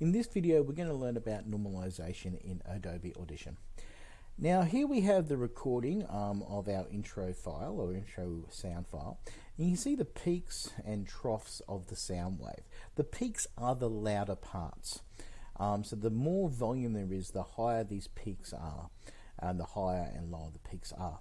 In this video we're going to learn about normalization in Adobe Audition. Now here we have the recording um, of our intro file or intro sound file. And you can see the peaks and troughs of the sound wave. The peaks are the louder parts. Um, so the more volume there is, the higher these peaks are, and the higher and lower the peaks are.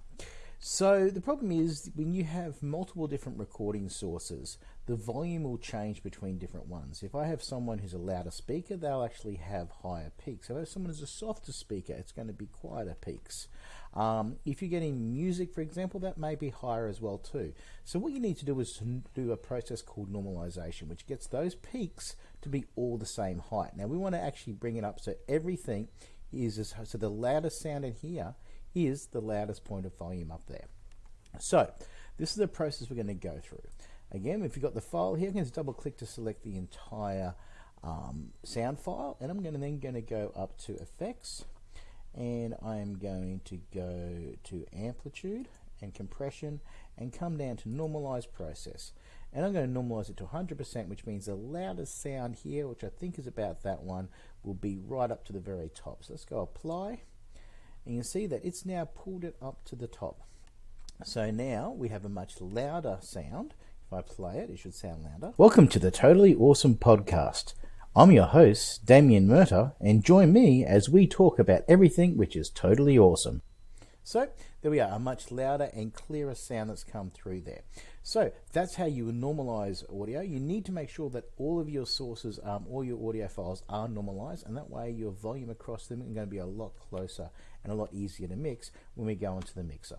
So the problem is when you have multiple different recording sources, the volume will change between different ones. If I have someone who's a louder speaker, they'll actually have higher peaks. If I have someone who's a softer speaker, it's going to be quieter peaks. Um, if you're getting music, for example, that may be higher as well too. So what you need to do is to do a process called normalization, which gets those peaks to be all the same height. Now we want to actually bring it up so everything is, as, so the loudest sound in here is the loudest point of volume up there. So this is the process we're going to go through. Again, if you've got the file here, I'm going to double click to select the entire um, sound file and I'm going to then going to go up to effects and I'm going to go to amplitude and compression and come down to normalize process and I'm going to normalize it to 100% which means the loudest sound here which I think is about that one will be right up to the very top so let's go apply and you can see that it's now pulled it up to the top. So now we have a much louder sound. If I play it, it should sound louder. Welcome to the Totally Awesome Podcast. I'm your host, Damien Murta, and join me as we talk about everything which is totally awesome. So there we are, a much louder and clearer sound that's come through there. So that's how you normalize audio. You need to make sure that all of your sources, um, all your audio files are normalized, and that way your volume across them is going to be a lot closer and a lot easier to mix when we go into the mixer.